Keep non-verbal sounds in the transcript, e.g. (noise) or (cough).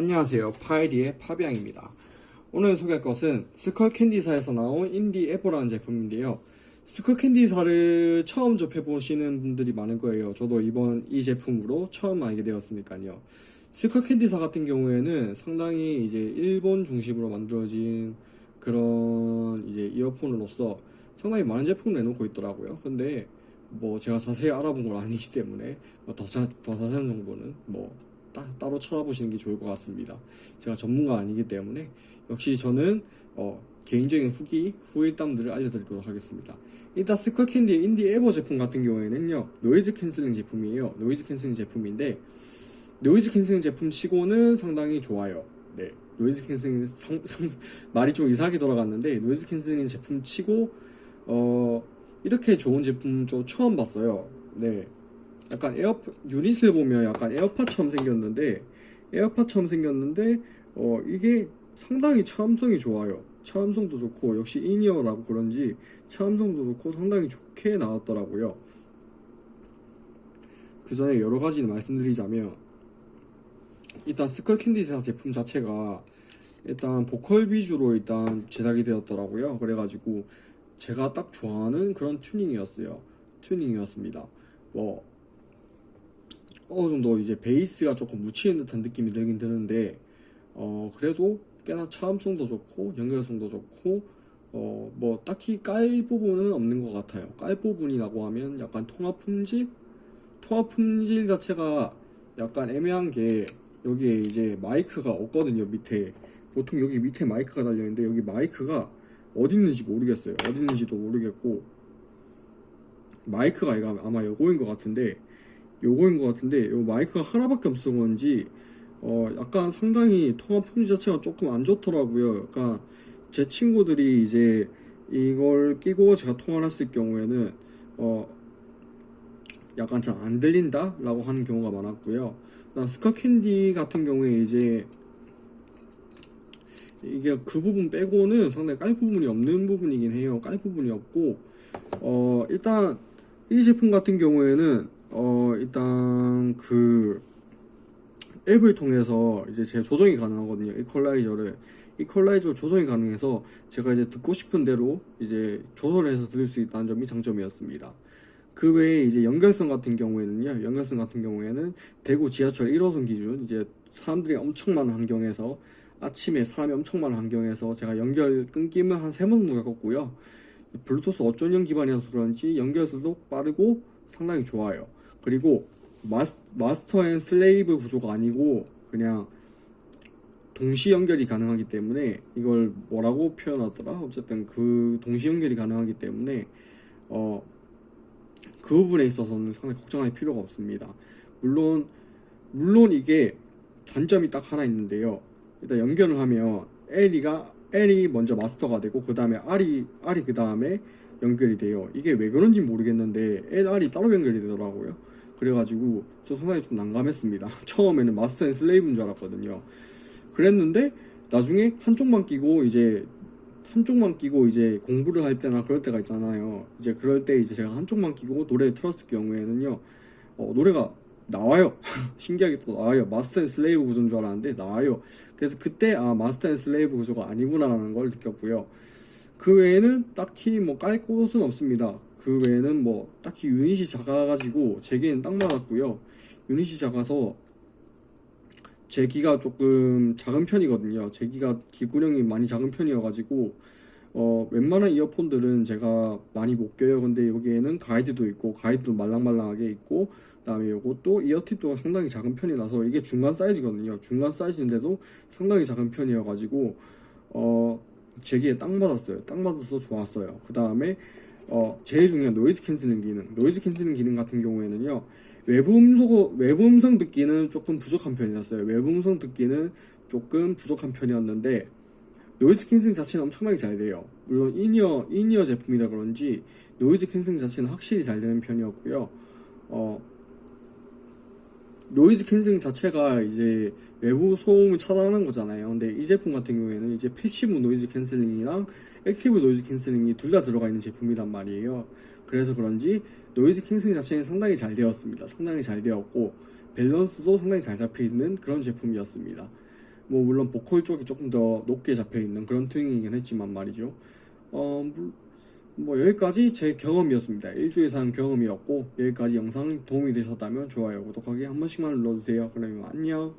안녕하세요. 파이디의 파비앙입니다. 오늘 소개할 것은 스컬캔디사에서 나온 인디 에보라는 제품인데요. 스컬캔디사를 처음 접해보시는 분들이 많을 거예요. 저도 이번 이 제품으로 처음 알게 되었으니까요. 스컬캔디사 같은 경우에는 상당히 이제 일본 중심으로 만들어진 그런 이제 이어폰으로서 상당히 많은 제품을 내놓고 있더라고요. 근데 뭐 제가 자세히 알아본 건 아니기 때문에 뭐더 자, 더 자세한 정보는 뭐 따, 따로 찾아보시는 게 좋을 것 같습니다. 제가 전문가 아니기 때문에 역시 저는 어, 개인적인 후기, 후일담들을 알려드리도록 하겠습니다. 일단 스컬캔디의 인디 에보 제품 같은 경우에는요 noise canceling 제품이에요. noise canceling 제품인데 noise canceling 제품 치고는 상당히 좋아요. 네, noise canceling 상, 상, (laughs) 말이 좀 이상하게 돌아갔는데 noise canceling 제품 치고 어 이렇게 좋은 제품 좀 처음 봤어요. 네, 약간 에어 유닛을 보면 약간 에어팟처럼 생겼는데 에어팟처럼 생겼는데 어 이게 상당히 차음성이 좋아요. 차음성도 좋고 역시 in-ear라고 그런지 차음성도 좋고 상당히 좋게 나왔더라고요. 그 전에 여러 가지 말씀드리자면 일단 스컬캔디사 제품 자체가 일단 보컬 위주로 일단 제작이 되었더라고요. 그래가지고 제가 딱 좋아하는 그런 튜닝이었어요. 튜닝이었습니다. 뭐 어느 정도 이제 베이스가 조금 묻히는 듯한 느낌이 들긴 드는데 어 그래도 꽤나 차음성도 좋고 연결성도 좋고 어 뭐 딱히 깔 부분은 없는 것 같아요. 깔 부분이라고 하면 약간 통합 품질? 통합 품질 자체가 약간 애매한 게 여기에 이제 마이크가 없거든요 밑에. 보통 여기 밑에 마이크가 달려있는데 여기 마이크가 어디 있는지 모르겠어요. 어디 있는지도 모르겠고 마이크가 아마 요거인 것 같은데 요거인 것 같은데 요 마이크가 하나밖에 없어 그런지 어 약간 상당히 통화 품질 자체가 조금 안 좋더라고요. 약간 제 친구들이 이제 이걸 끼고 제가 통화를 했을 경우에는 어 약간 잘 안 들린다 라고 하는 경우가 많았고요. 스카캔디 같은 경우에 이제 이게 그 부분 빼고는 상당히 깔 부분이 없는 부분이긴 해요. 깔 부분이 없고 어 일단 이 제품 같은 경우에는 어 일단 그 앱을 통해서 이제 제 조정이 가능하거든요. 이퀄라이저를. 이퀄라이저 조정이 가능해서 제가 이제 듣고 싶은 대로 이제 조절을 해서 들을 수 있다는 점이 장점이었습니다. 그 외에 이제 연결성 같은 경우에는요 연결성 같은 경우에는 대구 지하철 1호선 기준 이제 사람들이 엄청 많은 환경에서 아침에 사람이 엄청 많은 환경에서 제가 연결 끊김을 한 세 번 정도 겪었고요. 블루투스 5.0 기반이어서 그런지 연결성도 빠르고 상당히 좋아요 그리고 mas-, master and slave 구조가 아니고 그냥 동시 연결이 가능하기 때문에 이걸 뭐라고 표현하더라? 어쨌든 그 동시 연결이 가능하기 때문에 어 그 부분에 있어서는 상당히 걱정할 필요가 없습니다. 물론 물론 이게 단점이 딱 하나 있는데요. 일단 연결을 하면 L이가 L이 먼저 마스터가 되고 그 다음에 R이 R이 그 다음에 연결이 돼요. 이게 왜 그런지 모르겠는데 L, R이 따로 연결이 되더라고요. 그래가지고 저 상당히 좀 난감했습니다. (laughs) 처음에는 master and slave인 줄 알았거든요. 그랬는데 나중에 한쪽만 끼고 이제 한쪽만 끼고 이제 공부를 할 때나 그럴 때가 있잖아요. 이제 그럴 때 이제 제가 한쪽만 끼고 노래를 틀었을 경우에는요 어, 노래가 나와요. (laughs) 신기하게 또 나와요. master and slave 구조인 줄 알았는데 나와요. 그래서 그때 아 master and slave 구조가 아니구나 라는 걸 느꼈고요 그 외에는 딱히 뭐 깔 곳은 없습니다. 그 외에는 뭐 딱히 유닛이 작아가지고 제 귀에는 딱 맞았고요. 유닛이 작아서 제 귀가 조금 작은 편이거든요. 제 귀가 귀구녕이 많이 작은 편이어가지고 어 웬만한 이어폰들은 제가 많이 못 껴요. 근데 여기에는 가이드도 있고 가이드도 말랑말랑하게 있고 그 다음에 요것도 ear tip도 상당히 작은 편이라서 이게 중간 사이즈거든요. 중간 사이즈인데도 상당히 작은 편이어가지고 어 제 귀에 딱 맞았어요. 딱 맞아서 좋았어요. 그 다음에 어, 제일 중요한 noise cancelling 기능. noise cancelling 기능 같은 경우에는요 외부 음성, 외부 음성 듣기는 조금 부족한 편이었어요. 외부 음성 듣기는 조금 부족한 편이었는데 noise cancelling 자체는 엄청나게 잘 돼요. 물론 인이어 인이어 제품이라 그런지 noise cancelling 자체는 확실히 잘 되는 편이었고요. 어, noise cancelling 자체가 이제 외부 소음을 차단하는 거잖아요. 근데 이 제품 같은 경우에는 이제 passive noise cancelling이랑 active noise cancelling이 둘 다 들어가 있는 제품이란 말이에요. 그래서 그런지 noise cancelling 자체는 상당히 잘 되었습니다. 상당히 잘 되었고 밸런스도 상당히 잘 잡혀 있는 그런 제품이었습니다. 뭐 물론 보컬 쪽이 조금 더 높게 잡혀 있는 그런 튜닝이긴 했지만 말이죠. 어, 물- 뭐 여기까지 제 경험이었습니다. 일주일 쓴 경험이었고 여기까지 영상 도움이 되셨다면 좋아요, 구독하기 한 번씩만 눌러주세요. 그러면 안녕.